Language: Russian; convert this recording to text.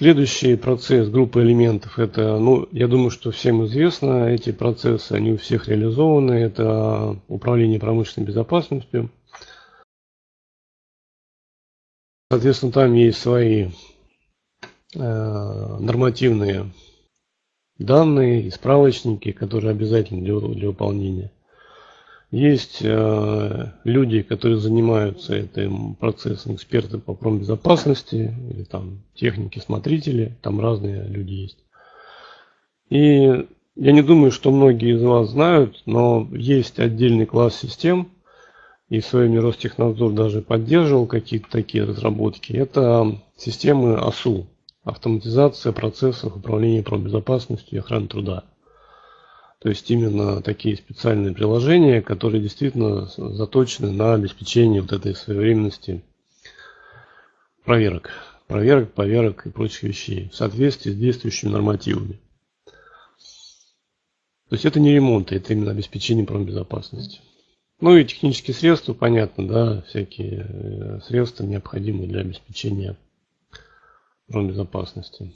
Следующий процесс группы элементов, это, ну, я думаю, что всем известно, эти процессы, они у всех реализованы, это управление промышленной безопасностью. Соответственно, там есть свои э, нормативные данные и справочники, которые обязательны для, для выполнения. Есть э, люди, которые занимаются этим процессом, эксперты по промбезопасности, или там техники, смотрители, там разные люди есть. И я не думаю, что многие из вас знают, но есть отдельный класс систем, и в своем Ростехнадзор даже поддерживал какие-то такие разработки. Это системы АСУ, автоматизация процессов управления промбезопасностью и охраны труда. То есть именно такие специальные приложения, которые действительно заточены на обеспечение вот этой своевременности проверок. Проверок, поверок и прочих вещей в соответствии с действующими нормативами. То есть это не ремонт, это именно обеспечение промбезопасности. Ну и технические средства, понятно, да, всякие э, средства необходимые для обеспечения промбезопасности.